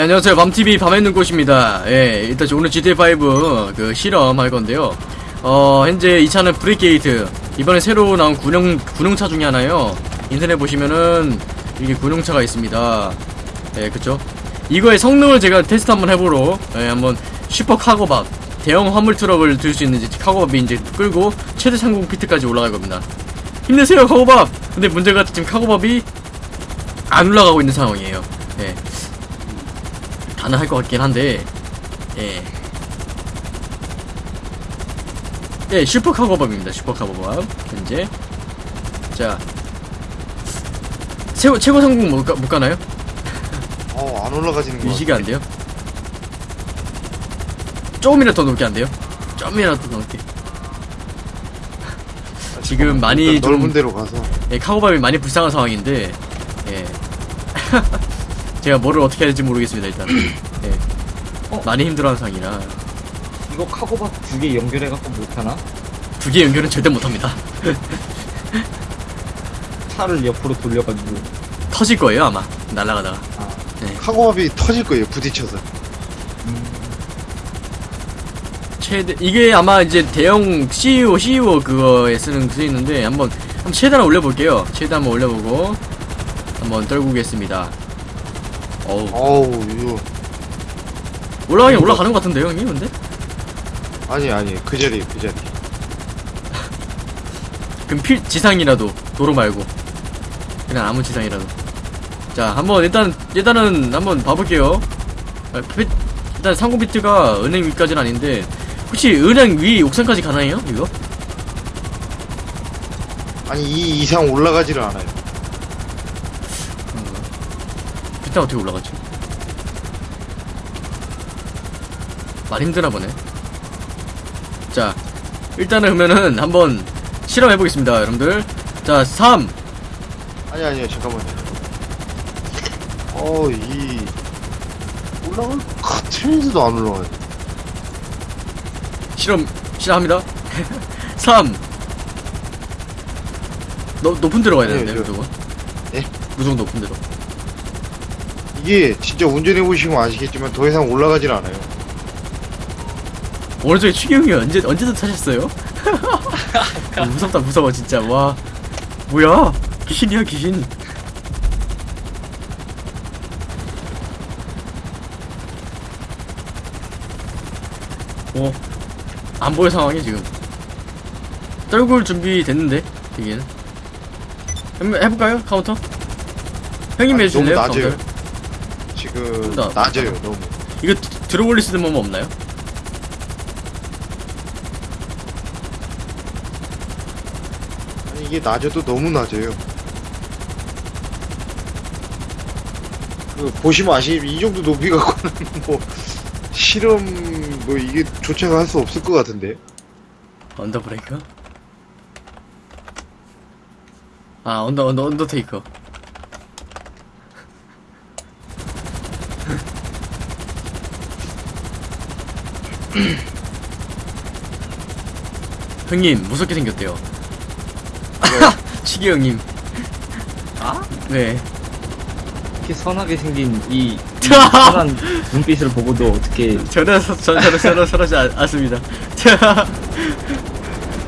안녕하세요. 밤TV 밤에 있는 곳입니다. 예 일단 저 오늘 GTA5 그 실험 할 건데요. 어 현재 이 차는 브리케이드. 이번에 새로 나온 군용 군용차 중에 하나요. 인터넷 보시면은 이게 군용차가 있습니다. 예 그쵸? 이거의 성능을 제가 테스트 한번 해보러 예 한번 슈퍼 카고밥 대형 화물 트럭을 들 수 있는지 카고밥이 이제 끌고 최대 상공 피트까지 올라갈 겁니다. 힘내세요 카고밥! 근데 문제가 지금 카고밥이 안 올라가고 있는 상황이에요. 예 가능할 것 같긴 한데 예. 예, 슈퍼 카고밥입니다. 슈퍼 카고밥 현재 자 최고 최고 성공 못, 가, 못 가나요? 어, 안 올라가지는 거. 유지가 안 돼요? 조금이라도 더 높게 안 돼요? 조금이라도 더 높게 지금 많이 좀 넓은 데로 가서. 예, 카고밥이 많이 불쌍한 상황인데 예. 제가 뭐를 어떻게 해야 될지 모르겠습니다 일단. 예. 어? 많이 힘들어하는 상황이라. 이거 카고밥 두개 연결해갖고 못하나? 두 개 연결은 절대 못합니다. 차를 옆으로 돌려가지고. 터질 거예요 아마. 날아가다가. 아. 카고밥이 터질 거예요, 부딪혀서. 최대 이게 아마 이제 대형 CU CU 그거에 쓰는 그 쓰이는데 한번 한번 최대한 올려볼게요. 최대 한번 올려보고 한번 떨구겠습니다 어우 어우, 이거. 올라가긴 올라가는 것 같은데요 형님 근데 아니, 아니, 그 자리, 그 자리. 그럼 필 지상이라도 도로 말고 그냥 아무 지상이라도 자 한번 일단 일단은 한번 봐볼게요 아, 피- 일단 상고비트가 은행 위까지는 아닌데 혹시 은행 위 옥상까지 가나요 이거? 아니, 이 이상 올라가지를 않아요. 비트 어떻게 올라가지? 많이 힘드나 보네 자 일단은 그러면은 한번 실험해 보겠습니다 여러분들 자 3, 아니, 아니요, 잠깐만요. 어, 이. 올라갈 것 같으면서도 안 올라가요. 실험 실험합니다. 3. 너, 높은 데로 가야 네, 되는데 저- 무조건. 예? 무조건 높은 데로. 이게 진짜 운전해 보시면 아시겠지만 더 이상 올라가질 않아요. 오른쪽에 추경이 언제 언제든 타셨어요? 아, 무섭다 무서워 진짜 와 뭐야 귀신이야 귀신. 어, 안 보여 상황이 지금. 떨굴 준비 됐는데 되기는. 한번 해볼까요 카운트? 형님 낮아요. 카운트? 지금, 나- 낮아요, 너무. 이거 드- 들어 올릴 수 있는 방법 없나요? 아니, 이게 낮아도 너무 낮아요. 그, 보시면 아시겠지만, 이 정도 높이 갖고는 뭐, 실험, 뭐, 이게 조차가 할 수 없을 것 같은데. 언더 브레이커? 아 언더 언더 언더테이커 형님 무섭게 생겼대요 치기 형님 아? 네 이렇게 선하게 생긴 이, 이 선한 눈빛을 보고도 어떻게 저는 서- 전 저는 저는 서러지 않- 않습니다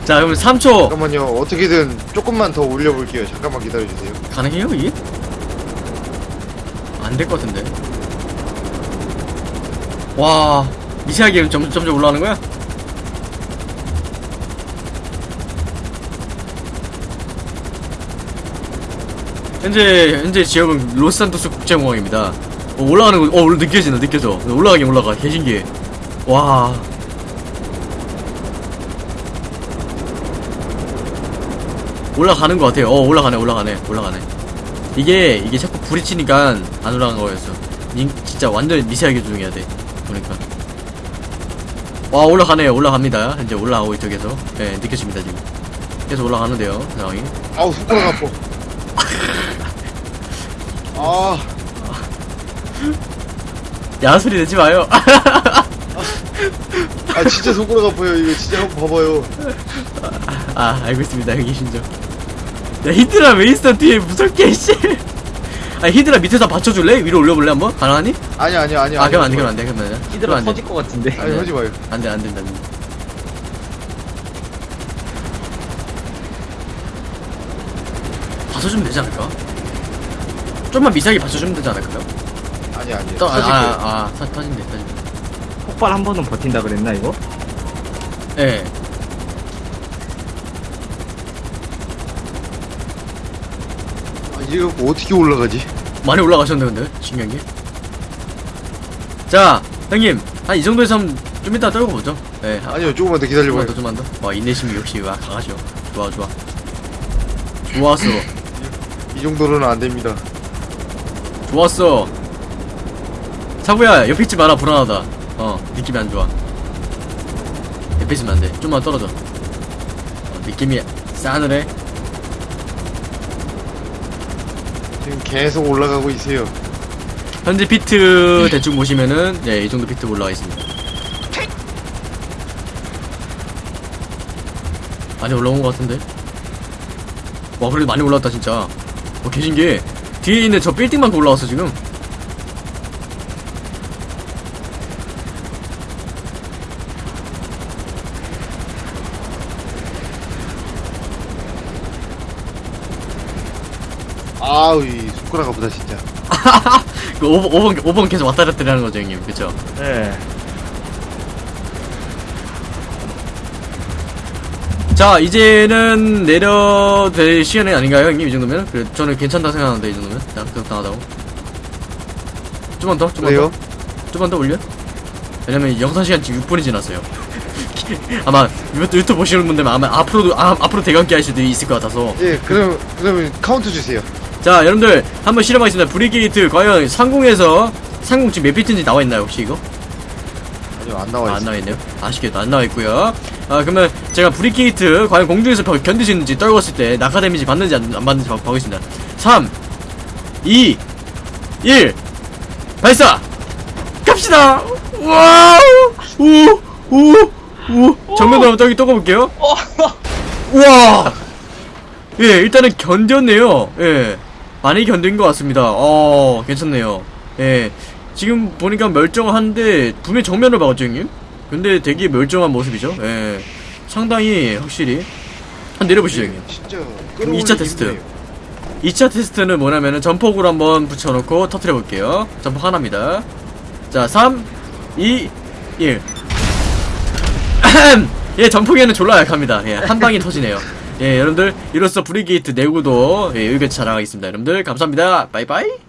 자 그럼 3초 잠깐만요. 어떻게든 조금만 더 올려볼게요. 잠깐만 기다려주세요. 가능해요 이게? 안 될 것 같은데. 와 미세하게 점점 점점 올라가는 거야? 현재 현재 지역은 로스산토스 국제공항입니다. 어, 올라가는 거, 어 느껴진다 느껴져. 올라가긴 올라가. 개신기해. 와. 올라가는 것 같아요. 어, 올라가네, 올라가네, 올라가네. 이게, 이게 자꾸 치니까 안 올라간 거였어. 닌- 진짜 완전 미세하게 조정해야 돼. 보니까. 와, 올라가네요. 올라갑니다. 이제 있죠, 계속. 네, 느껴집니다, 지금. 계속 올라가는데요, 상황이. 아우, 손가락 아파. 아, 야, 소리 내지 마요. 아, 진짜 손가락 아파요. 이거 진짜 한번 봐봐요. 아, 알고 있습니다, 여기 신죠. 야, 히드라 웨이스터 뒤에 무섭게, 씨. 아니 히드라 밑에서 받쳐줄래? 위로 올려볼래 한번? 가능하니? 아니 아니 아니 아 그럼 안돼 그럼 안돼 그럼 안돼 히드라 터질 것 같은데. 아니 하지 마요 안돼 안돼 안돼 받쳐주면 되지 않을까? 좀만 미세하게 받쳐주면 되지 않을까요? 아니 아니 또, 아, 아, 아, 터- 터진대 터진대 폭발 한 번은 버틴다 그랬나 이거? 예 아, 이거 어떻게 올라가지 많이 올라가셨네 근데. 신기한 게 자 형님. 한 이 정도에서 좀 이따 떨고 보죠. 예 아, 아니요 조금만 더 기다려봐요. 더 좀만 더와 인내심이 역시 와 강하죠. 좋아 좋아. 좋았어. 이 정도로는 안 됩니다. 좋았어. 사부야 옆에 있지 마라 불안하다. 어 느낌이 안 좋아. 옆에 있으면 안돼. 좀만 떨어져. 어, 느낌이 싸늘해 지금 계속 올라가고 있어요. 현재 비트 대충 보시면은 네 이 정도 비트 올라가 있습니다. 많이 올라온 것 같은데? 와 그래도 많이 올라왔다 진짜. 어 계신 게 뒤에 있는 저 빌딩만큼 올라왔어 지금 아우 이 손가락 아프다 진짜. 그 5번, 5번, 5번 계속 왔다 갔다 하는 거죠 형님. 그쵸? 네. 자 이제는 내려도 될 시간이 아닌가요 형님? 이 정도면? 그래 저는 괜찮다 생각하는데 이 정도면? 자 그렇다하다고. 좀만 더 좀만 그래요? 더. 좀만 더 올려? 왜냐면 영상 시간 지금 6분이 지났어요. 아마 유- 유튜브 보시는 분들은 아마 앞으로도 아, 앞으로 되감기 할 수도 있을 것 같아서. 예 그럼 그러면 카운트 주세요 자 여러분들 한번 실험하겠습니다 브리케이드 과연 상공에서 상공 지금 몇 피트인지 나와있나요 혹시 이거? 아니요 안 아, 나와 안 있어요 나와있네요. 아쉽게도 안 나와있고요. 아, 그러면 제가 브리케이드 과연 공중에서 버- 견딜 수 있는지 떨궜을 때 낙하 데미지 받는지 안, 안 받는지 봐- 보겠습니다. 3, 2, 1, 발사! 갑시다! 와우! 우, 우, 우. 정면으로 한번 저기 떠가볼게요. 우와! 예, 일단은 견뎠네요. 예. 많이 견딘 것 같습니다. 어, 괜찮네요. 예. 지금 보니까 멀쩡한데, 분명히 정면을 박았죠, 형님? 근데 되게 멀쩡한 모습이죠? 예. 상당히 확실히. 한번 내려보시죠, 형님. 진짜 그럼 이차 테스트. 2차 테스트는 뭐냐면은 전폭으로 한번 붙여놓고 터트려 볼게요. 전폭 하나입니다. 자, 3, 2, 1. 예, 전폭에는 졸라 약합니다. 예, 한 방에 터지네요. 예, 여러분들, 이로써 브리게이트 내구도, 예, 의견 자랑하겠습니다. 여러분들, 감사합니다. 바이바이.